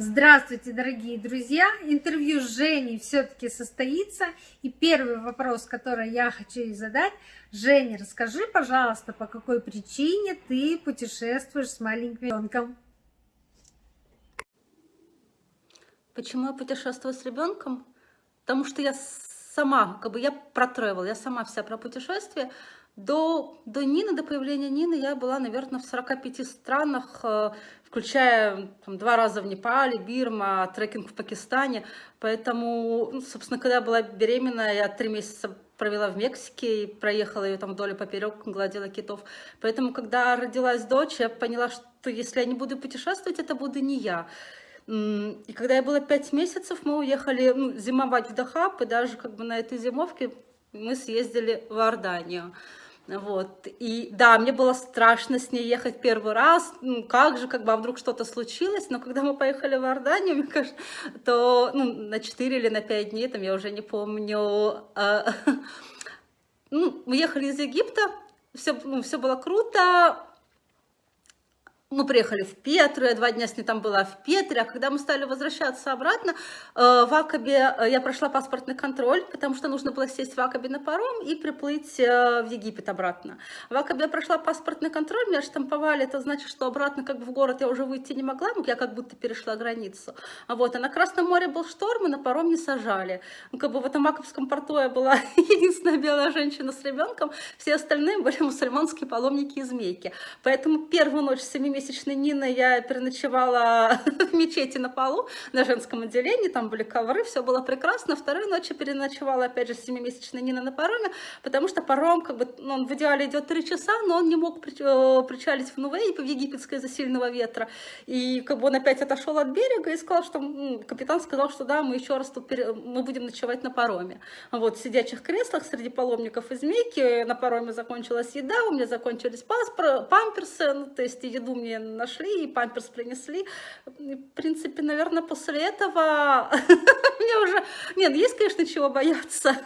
Здравствуйте, дорогие друзья! Интервью с Женей все-таки состоится. И первый вопрос, который я хочу ей задать. Женя, расскажи, пожалуйста, по какой причине ты путешествуешь с маленьким ребенком? Почему я путешествую с ребенком? Потому что я сама, как бы я про я сама вся про путешествие. До, до Нины, до появления Нины я была, наверное, в 45 странах, э, включая там, два раза в Непале, Бирма, трекинг в Пакистане. Поэтому, ну, собственно, когда я была беременна, я три месяца провела в Мексике и проехала ее там вдоль и поперек, гладила китов. Поэтому, когда родилась дочь, я поняла, что если я не буду путешествовать, это буду не я. И когда я была пять месяцев, мы уехали ну, зимовать в Дахаб, и даже как бы на этой зимовке мы съездили в Иорданию. Вот. И да, мне было страшно с ней ехать первый раз. Ну, как же, как бы, а вдруг что-то случилось. Но когда мы поехали в Иорданию, мне кажется, то ну, на 4 или на 5 дней, там, я уже не помню, э, ну, мы ехали из Египта, все, ну, все было круто, мы приехали в Петру, я два дня с ней там была в Петре, а когда мы стали возвращаться обратно, э, в Акабе э, я прошла паспортный контроль, потому что нужно было сесть в Акабе на паром и приплыть э, в Египет обратно. В Акабе я прошла паспортный контроль, меня штамповали, это значит, что обратно как бы в город я уже выйти не могла, я как будто перешла границу. Вот, а на Красном море был шторм, и на паром не сажали. Ну, как бы в этом Акабском порту я была единственная белая женщина с ребенком, все остальные были мусульманские паломники из Мейки. Поэтому первую ночь с 7 месячной Нины я переночевала в мечети на полу, на женском отделении, там были ковры, все было прекрасно. Вторую ночь я переночевала, опять же, с 7-месячной Нины на пароме, потому что паром, как бы, ну, он в идеале идет 3 часа, но он не мог э, причалить в Нувей, в египетской из-за сильного ветра. И как бы он опять отошел от берега и сказал, что капитан сказал, что да, мы еще раз тут пере... мы будем ночевать на пароме. Вот, в сидячих креслах среди паломников из Мейки на пароме закончилась еда, у меня закончились паспор... памперсы, ну, то есть еду мне мне нашли, и памперс принесли. В принципе, наверное, после этого мне уже... Нет, есть, конечно, чего бояться,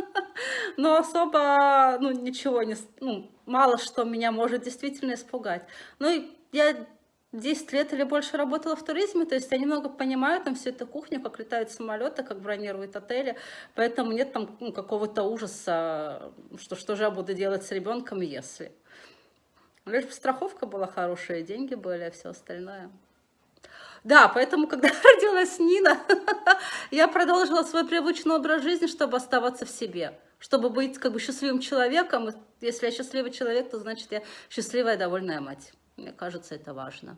но особо, ну, ничего не... Ну, мало что меня может действительно испугать. Ну, и я 10 лет или больше работала в туризме, то есть я немного понимаю там всю эту кухню, как летают самолеты, как бронируют отели, поэтому нет там ну, какого-то ужаса, что что же я буду делать с ребенком, если. Лишь бы страховка была хорошая, деньги были, а все остальное. Да, поэтому, когда родилась Нина, я продолжила свой привычный образ жизни, чтобы оставаться в себе, чтобы быть как бы счастливым человеком. Если я счастливый человек, то значит я счастливая, довольная мать. Мне кажется, это важно.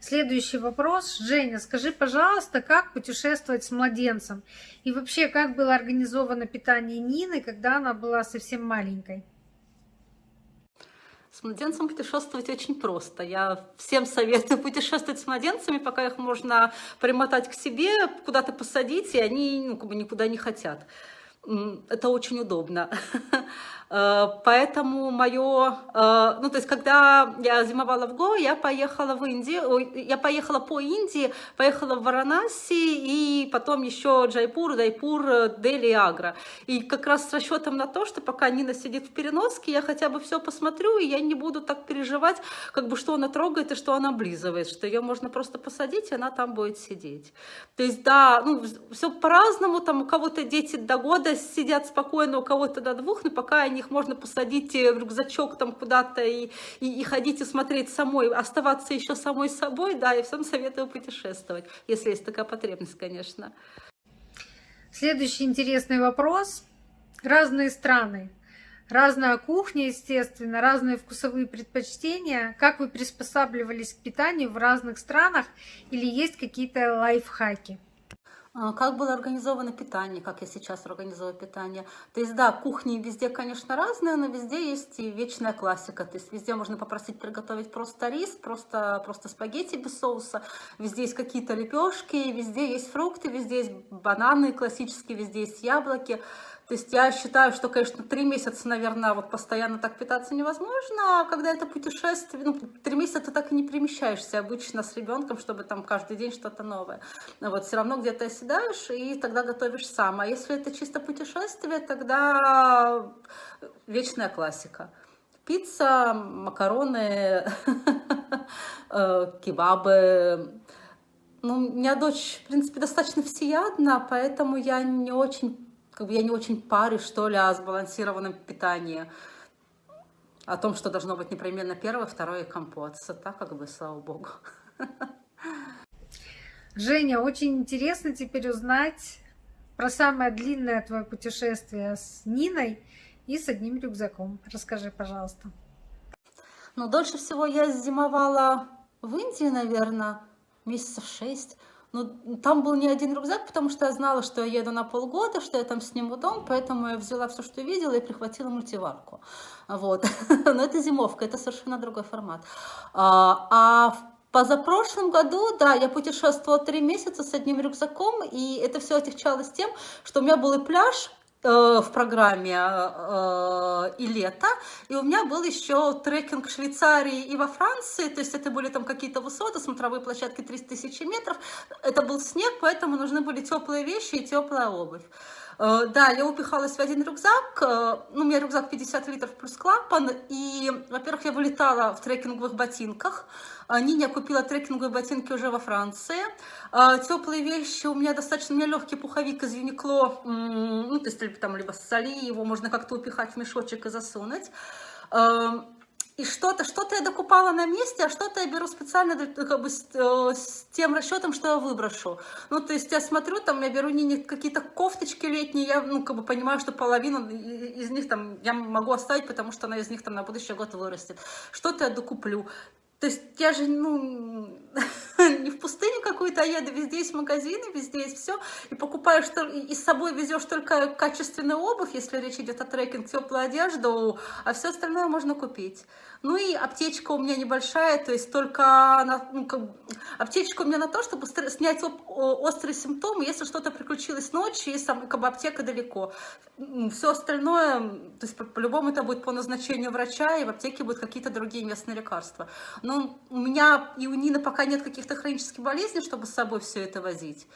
Следующий вопрос. Женя, скажи, пожалуйста, как путешествовать с младенцем? И вообще, как было организовано питание Нины, когда она была совсем маленькой? С младенцем путешествовать очень просто. Я всем советую путешествовать с младенцами, пока их можно примотать к себе, куда-то посадить, и они ну, как бы никуда не хотят. Это очень удобно. Э, поэтому мое, э, ну то есть когда я зимовала в Го, я поехала в Индию, я поехала по Индии, поехала в Варанаси и потом еще Джайпур, Дайпур, Дели, Агра. И как раз с расчетом на то, что пока Нина сидит в переноске, я хотя бы все посмотрю, и я не буду так переживать, как бы что она трогает и что она облизывает, что ее можно просто посадить, и она там будет сидеть. То есть да, ну все по-разному, там у кого-то дети до года сидят спокойно, у кого-то до двух, но пока они их можно посадить э, в рюкзачок там куда-то и, и, и ходить и смотреть самой, оставаться еще самой собой, да, и всем советую путешествовать, если есть такая потребность, конечно. Следующий интересный вопрос. Разные страны, разная кухня, естественно, разные вкусовые предпочтения. Как вы приспосабливались к питанию в разных странах или есть какие-то лайфхаки? А, как было организовано питание, как я сейчас организую питание. То есть, да, кухни везде, конечно, разные, но везде есть и вечная классика. То есть, везде можно попросить приготовить просто рис, просто, просто спагетти без соуса. Везде есть какие-то лепешки, везде есть фрукты, везде есть бананы классические, везде есть яблоки. То есть я считаю, что, конечно, три месяца, наверное, вот постоянно так питаться невозможно, а когда это путешествие, ну, три месяца ты так и не перемещаешься обычно с ребенком, чтобы там каждый день что-то новое. Вот все равно где-то оседаешь и тогда готовишь сам. А если это чисто путешествие, тогда вечная классика. Пицца, макароны, э, кебабы, Ну, у меня дочь, в принципе, достаточно всеядна, поэтому я не очень, как бы я не очень парюсь, что ли, о сбалансированном питании. О том, что должно быть непременно первое, второе компот. Так как бы, слава богу. Женя, очень интересно теперь узнать про самое длинное твое путешествие с Ниной и с одним рюкзаком. Расскажи, пожалуйста. Ну, дольше всего я зимовала в Индии, наверное, месяцев шесть. Но там был не один рюкзак, потому что я знала, что я еду на полгода, что я там сниму дом, поэтому я взяла все, что видела, и прихватила мультиварку. Вот. Но это зимовка, это совершенно другой формат. А, а в Позапрошлом году, да, я путешествовала три месяца с одним рюкзаком, и это все отягчалось тем, что у меня был и пляж, в программе э, и лето, и у меня был еще трекинг в Швейцарии и во Франции, то есть это были там какие-то высоты, смотровые площадки 300 тысяч метров, это был снег, поэтому нужны были теплые вещи и теплая обувь. Э, да, я упихалась в один рюкзак, ну, у меня рюкзак 50 литров плюс клапан, и, во-первых, я вылетала в трекинговых ботинках, Ниня купила трекинговые ботинки уже во Франции. Теплые вещи, у меня достаточно, у меня легкий пуховик из Юникло, ну, то есть там либо соли, его можно как-то упихать в мешочек и засунуть. И что-то, что-то я докупала на месте, а что-то я беру специально как бы с, э, с тем расчетом, что я выброшу. Ну, то есть я смотрю, там я беру не, какие-то кофточки летние, я, ну, как бы понимаю, что половину из них там я могу оставить, потому что она из них там на будущий год вырастет. Что-то я докуплю. То есть я же, ну, не в пустыню какую-то, а еду, везде есть магазины, везде есть все, и покупаешь, и с собой везешь только качественную обувь, если речь идет о трекинг, теплую одежду, а все остальное можно купить. Ну и аптечка у меня небольшая, то есть только на, ну, как, аптечка у меня на то, чтобы снять острые симптомы, если что-то приключилось ночью, если там, как бы аптека далеко. Все остальное, то есть по-любому это будет по назначению врача, и в аптеке будут какие-то другие местные лекарства. Но у меня и у Нины пока нет каких-то хронических болезней, чтобы с собой все это возить.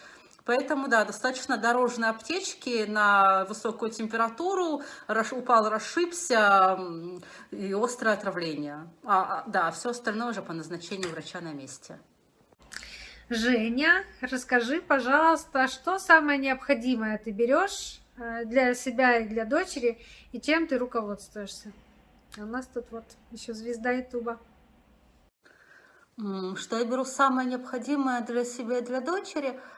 Поэтому, да, достаточно дорожные аптечки на высокую температуру, упал, расшибся и острое отравление. А, а, да, все остальное уже по назначению врача на месте. Женя, расскажи, пожалуйста, что самое необходимое ты берешь э, для себя и для дочери, и чем ты руководствуешься? А у нас тут вот еще звезда Ютуба. Что я беру самое необходимое для себя и для дочери –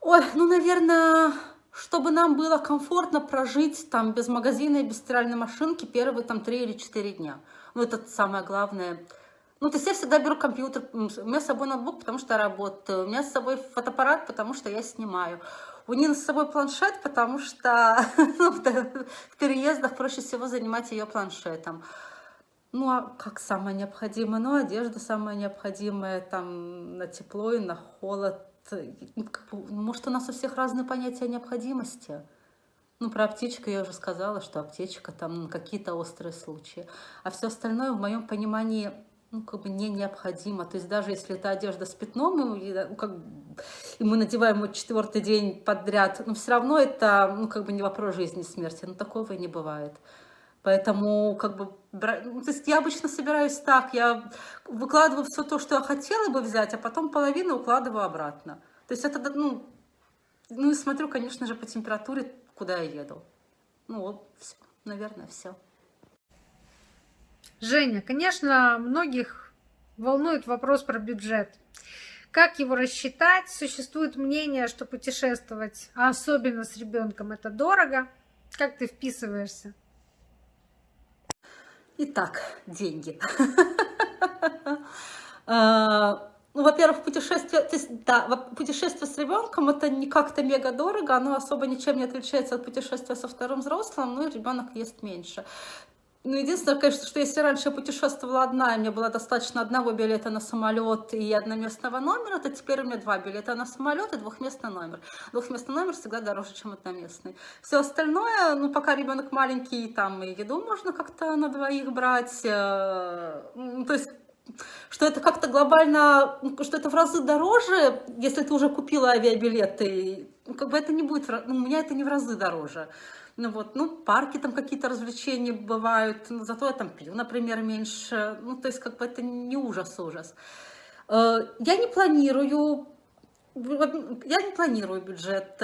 Ой, ну, наверное, чтобы нам было комфортно прожить там без магазина и без стиральной машинки первые там три или четыре дня. Ну, это самое главное. Ну, то есть я всегда беру компьютер, у меня с собой ноутбук, потому что я работаю, у меня с собой фотоаппарат, потому что я снимаю. У Нины с собой планшет, потому что ну, в переездах проще всего занимать ее планшетом. Ну, а как самое необходимое? Ну, одежда самая необходимая, там, на тепло и на холод. Ну, может, у нас у всех разные понятия необходимости. Ну, про аптечку я уже сказала, что аптечка там на какие-то острые случаи. А все остальное в моем понимании ну, как бы не необходимо. То есть даже если это одежда с пятном, и, ну, как, и мы надеваем ее четвертый день подряд, но все равно это ну, как бы не вопрос жизни и смерти. Но такого и не бывает. Поэтому, как бы, ну, то есть я обычно собираюсь так, я выкладываю все то, что я хотела бы взять, а потом половину укладываю обратно. То есть это, ну, ну и смотрю, конечно же, по температуре, куда я еду. Ну вот, все, наверное, все. Женя, конечно, многих волнует вопрос про бюджет. Как его рассчитать? Существует мнение, что путешествовать, а особенно с ребенком, это дорого. Как ты вписываешься? Итак, деньги. А, ну, во-первых, путешествие, да, путешествие с ребенком это не как-то мега дорого, оно особо ничем не отличается от путешествия со вторым взрослым, ну и ребенок ест меньше. Ну, единственное, конечно, что если раньше я путешествовала одна, и мне было достаточно одного билета на самолет и одноместного номера, то теперь у меня два билета на самолет и двухместный номер. Двухместный номер всегда дороже, чем одноместный. Все остальное, ну, пока ребенок маленький, там и еду можно как-то на двоих брать. Э, то есть что это как-то глобально, что это в разы дороже, если ты уже купила авиабилеты, ну, как бы это не будет, ну, у меня это не в разы дороже. Ну вот, ну, парки там какие-то развлечения бывают, но зато я там пью, например, меньше. Ну, то есть, как бы это не ужас-ужас. Э, я не планирую, я не планирую бюджет.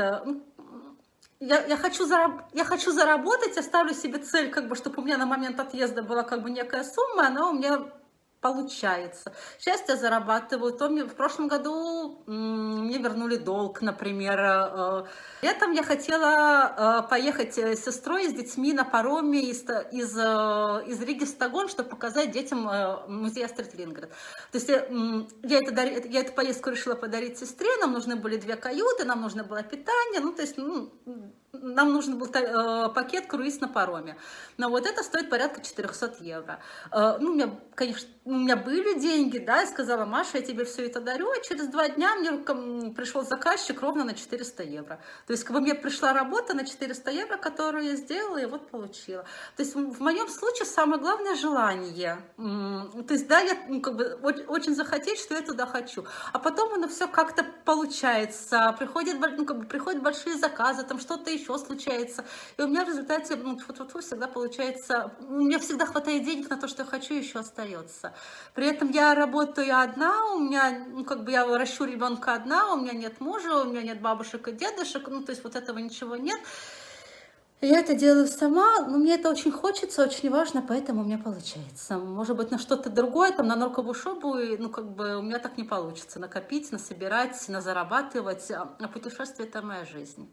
Я, я, хочу зараб, я хочу заработать, я ставлю себе цель, как бы, чтобы у меня на момент отъезда была как бы некая сумма, она у меня получается. Я зарабатываю. То мне в прошлом году мне вернули долг, например. Э, летом я хотела э, поехать с сестрой, с детьми на пароме из, из, э, из Риги в Стокгольм, чтобы показать детям музей Астрид Линград. То есть я, это, я эту поездку решила подарить сестре, нам нужны были две каюты, нам нужно было питание, ну, то есть, ну, нам нужен был э, пакет круиз на пароме. Но вот это стоит порядка 400 евро. Э, ну, у меня, конечно, у меня были деньги, да, я сказала, Маша, я тебе все это дарю, а через два дня мне пришел заказчик ровно на 400 евро. То есть, как бы мне пришла работа на 400 евро, которую я сделала, и вот получила. То есть, в моем случае самое главное желание. То есть, да, я ну, как бы очень захотеть, что я туда хочу. А потом оно все как-то получается. Приходят, ну, как бы, приходят большие заказы, там что-то еще случается. И у меня в результате ну, фу -фу -фу, всегда получается, у меня всегда хватает денег на то, что я хочу, еще остается. При этом я работаю одна, у меня, ну, как бы я ращу ребенка одна, у меня нет мужа, у меня нет бабушек и дедушек, ну, то есть вот этого ничего нет. Я это делаю сама, но мне это очень хочется, очень важно, поэтому у меня получается. Может быть, на что-то другое, там, на норковую шубу, ну, как бы у меня так не получится. Накопить, насобирать, назарабатывать. А путешествие – это моя жизнь.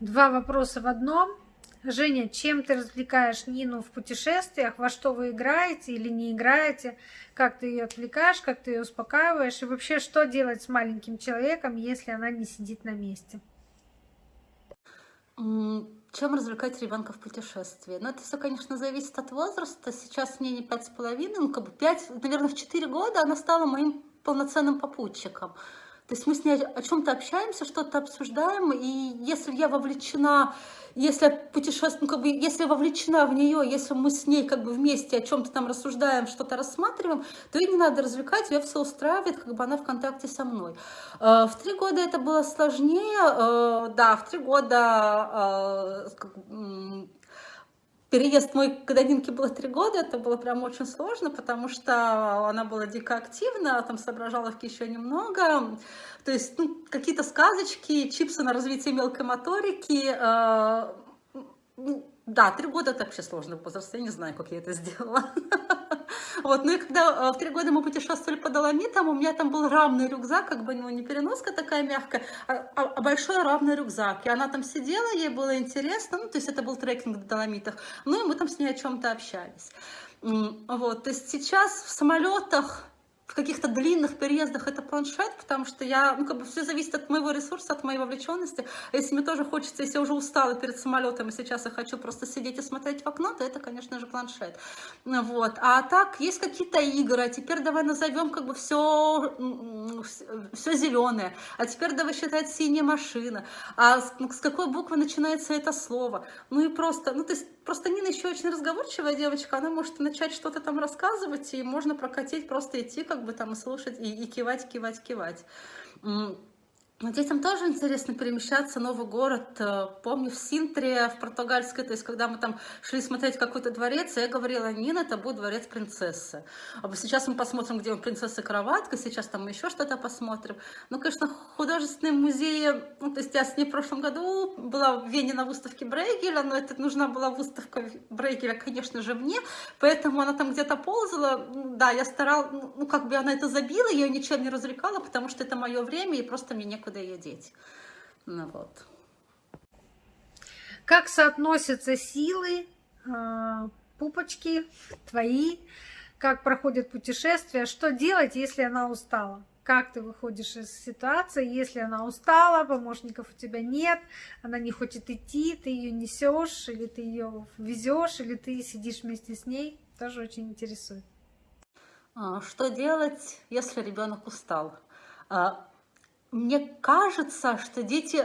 Два вопроса в одном. Женя, чем ты развлекаешь Нину в путешествиях? Во что вы играете или не играете? Как ты ее отвлекаешь, как ты ее успокаиваешь? И вообще, что делать с маленьким человеком, если она не сидит на месте? Чем развлекать ребенка в путешествии? Ну, это все, конечно, зависит от возраста. Сейчас мне не пять с половиной, ну, как бы пять, наверное, в четыре года она стала моим полноценным попутчиком. То есть мы с ней о чем-то общаемся, что-то обсуждаем, и если я вовлечена, если путешествую, ну, как бы, если вовлечена в нее, если мы с ней как бы вместе о чем-то там рассуждаем, что-то рассматриваем, то ей не надо развлекать, ее все устраивает, как бы она в контакте со мной. Э, в три года это было сложнее, э, да, в три года э, Переезд мой, когда Нинке было три года, это было прям очень сложно, потому что она была дико активна, там соображала еще немного. То есть ну, какие-то сказочки, чипсы на развитие мелкой моторики. Э, да, три года это вообще сложный возраст, я не знаю, как я это сделала. Вот, ну и когда э, в три года мы путешествовали по Доломитам, у меня там был равный рюкзак, как бы, ну, не переноска такая мягкая, а, а, а большой равный рюкзак. И она там сидела, ей было интересно, ну, то есть это был трекинг в Доломитах, ну, и мы там с ней о чем-то общались. Вот, то есть сейчас в самолетах в каких-то длинных переездах это планшет, потому что я, ну, как бы все зависит от моего ресурса, от моей вовлеченности. Если мне тоже хочется, если я уже устала перед самолетом, и сейчас я хочу просто сидеть и смотреть в окно, то это, конечно же, планшет. Вот. А так, есть какие-то игры, а теперь давай назовем как бы все, все зеленое, а теперь давай считать синяя машина, а с, с какой буквы начинается это слово. Ну и просто, ну то есть Просто Нина еще очень разговорчивая девочка, она может начать что-то там рассказывать, и можно прокатить, просто идти как бы там и слушать, и, и кивать, кивать, кивать. Детям тоже интересно перемещаться, новый город. Э, помню, в Синтре, в португальской, то есть, когда мы там шли смотреть какой-то дворец, я говорила, Нина, это будет дворец принцессы. А сейчас мы посмотрим, где он принцесса кроватка, сейчас там еще что-то посмотрим. Ну, конечно, художественные музеи, ну, то есть я с ней в прошлом году была в Вене на выставке Брейгеля, но это нужна была выставка Брейгеля, конечно же, мне, поэтому она там где-то ползала. Да, я старалась, ну, как бы она это забила, я ее ничем не развлекала, потому что это мое время, и просто мне некуда некуда ее деть. Ну, вот. Как соотносятся силы, а, пупочки твои, как проходит путешествие, что делать, если она устала? Как ты выходишь из ситуации, если она устала, помощников у тебя нет, она не хочет идти, ты ее несешь, или ты ее везешь, или ты сидишь вместе с ней, тоже очень интересует. А, что делать, если ребенок устал? Мне кажется, что дети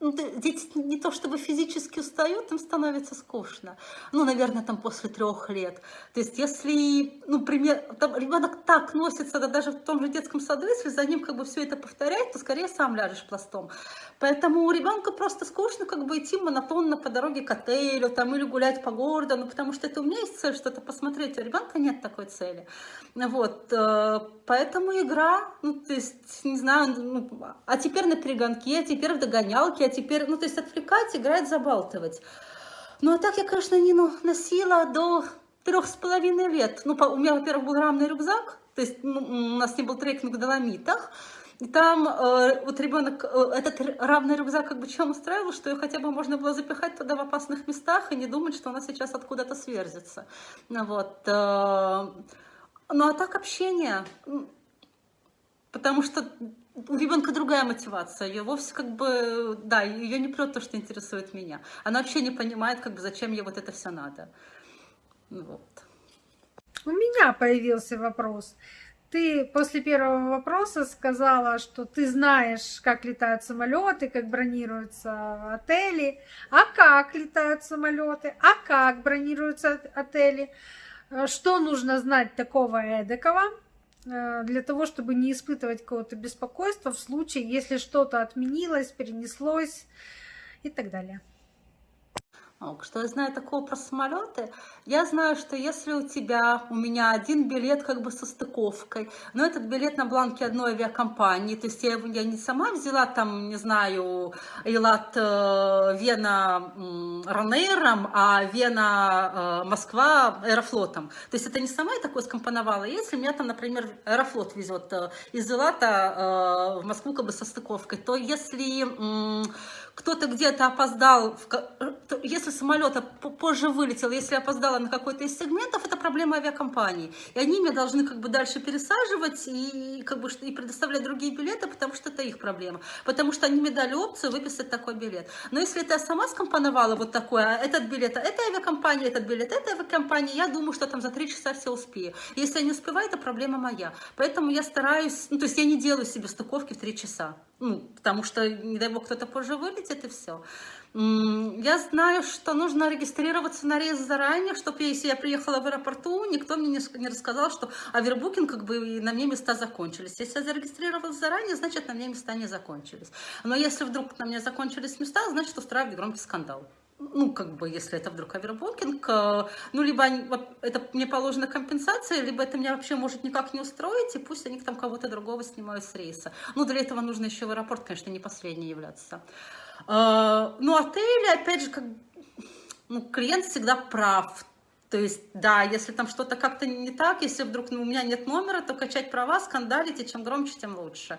дети не то чтобы физически устают, им становится скучно. Ну, наверное, там после трех лет. То есть, если, ну, пример, там ребенок так носится, да, даже в том же детском саду, если за ним как бы все это повторяет, то скорее сам ляжешь пластом. Поэтому у ребенка просто скучно как бы идти монотонно по дороге к отелю там, или гулять по городу, ну, потому что это у меня есть цель что-то посмотреть, а у ребенка нет такой цели. Вот, э, поэтому игра, ну, то есть, не знаю, ну, а теперь на перегонке, а теперь в догонялке, теперь, ну, то есть отвлекать, играть, забалтывать. Ну, а так я, конечно, Нину носила до трех с половиной лет. Ну, у меня, во-первых, был рамный рюкзак, то есть ну, у нас не был трекинг в Доломитах, и там э, вот ребенок, э, этот равный рюкзак как бы чем устраивал, что ее хотя бы можно было запихать туда в опасных местах и не думать, что она сейчас откуда-то сверзится. Вот. Э, ну а так общение, потому что у ребенка другая мотивация, ее вовсе как бы, да, ее не прет то, что интересует меня. Она вообще не понимает, как бы, зачем ей вот это все надо. Вот. У меня появился вопрос. Ты после первого вопроса сказала, что ты знаешь, как летают самолеты, как бронируются отели, а как летают самолеты, а как бронируются отели, э, что нужно знать такого эдакого, для того, чтобы не испытывать какого-то беспокойства в случае, если что-то отменилось, перенеслось и так далее. Что я знаю такого про самолеты? Я знаю, что если у тебя, у меня один билет как бы со стыковкой, но этот билет на бланке одной авиакомпании, то есть я, я не сама взяла там, не знаю, Эйлат э, Вена Ранейром, а Вена э, Москва Аэрофлотом. То есть это не сама я такое скомпоновала. Если меня там, например, Аэрофлот везет э, из Элата в Москву как бы со стыковкой, то если кто-то где-то опоздал, если самолет позже вылетел, если опоздала на какой-то из сегментов, это проблема авиакомпании. И они меня должны как бы дальше пересаживать и, как бы, и предоставлять другие билеты, потому что это их проблема. Потому что они мне дали опцию выписать такой билет. Но если я сама скомпоновала вот такое, а этот билет, а это авиакомпания, этот билет, это авиакомпания, я думаю, что там за три часа все успею. Если я не успеваю, это проблема моя. Поэтому я стараюсь, ну, то есть я не делаю себе стыковки в три часа. Ну, потому что, не дай бог, кто-то позже вылетит, и все. Я знаю, что нужно регистрироваться на рейс заранее, чтобы если я приехала в аэропорту, никто мне не рассказал, что авербукинг, как бы на мне места закончились. Если я зарегистрировалась заранее, значит, на мне места не закончились. Но если вдруг на мне закончились места, значит, устраивать громкий скандал ну, как бы, если это вдруг авербукинг, э, ну, либо это мне положена компенсация, либо это меня вообще может никак не устроить, и пусть они там кого-то другого снимают с рейса. Ну, для этого нужно еще в аэропорт, конечно, не последний являться. Э, ну, отели, опять же, как, ну, клиент всегда прав. То есть, да, если там что-то как-то не так, если вдруг ну, у меня нет номера, то качать права, скандалить, и чем громче, тем лучше.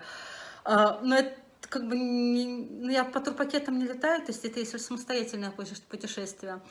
Э, но это как бы не, ну, я по турпакетам не летаю, то есть это если самостоятельное путешествие.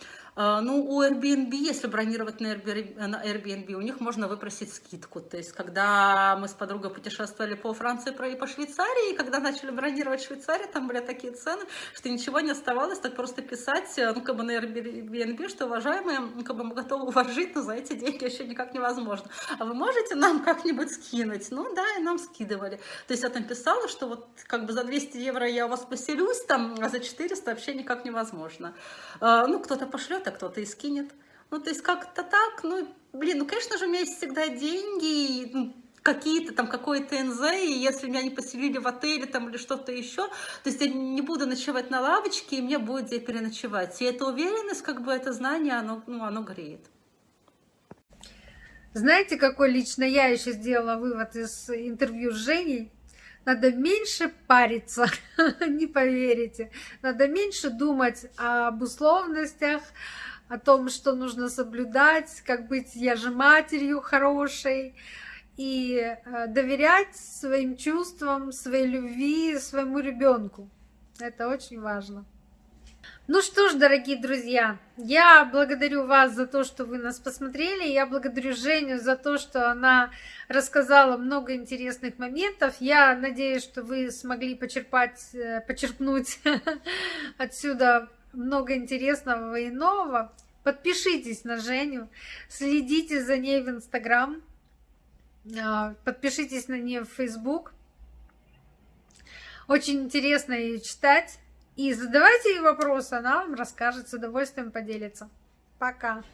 А, ну, у Airbnb, если бронировать на Airbnb, у них можно выпросить скидку. То есть, когда мы с подругой путешествовали по Франции и по Швейцарии, и когда начали бронировать Швейцарию, там были такие цены, что ничего не оставалось, так просто писать, ну, как бы на Airbnb, что, уважаемые, ну, как бы мы готовы вас жить, но за эти деньги еще никак невозможно. А вы можете нам как-нибудь скинуть? Ну, да, и нам скидывали. То есть, я там писала, что вот как бы за 200 евро я у вас поселюсь, там, а за 400 вообще никак невозможно. А, ну, кто-то пошлет, а кто-то и скинет. Ну, то есть как-то так, ну, блин, ну, конечно же, у меня есть всегда деньги, ну, какие-то там, какой-то НЗ, и если меня не поселили в отеле там или что-то еще, то есть я не буду ночевать на лавочке, и мне будет где переночевать. И эта уверенность, как бы это знание, оно, ну, оно греет. Знаете, какой лично я еще сделала вывод из интервью с Женей? Надо меньше париться, не поверите. Надо меньше думать об условностях, о том, что нужно соблюдать, как быть я же матерью хорошей, и э, доверять своим чувствам, своей любви, своему ребенку. Это очень важно. Ну что ж, дорогие друзья, я благодарю вас за то, что вы нас посмотрели. Я благодарю Женю за то, что она рассказала много интересных моментов. Я надеюсь, что вы смогли почерпать, э, почерпнуть отсюда много интересного и нового. Подпишитесь на Женю, следите за ней в Инстаграм, а, подпишитесь на нее в Фейсбук. Очень интересно ее читать. И задавайте вопросы, она вам расскажет, с удовольствием поделится. Пока!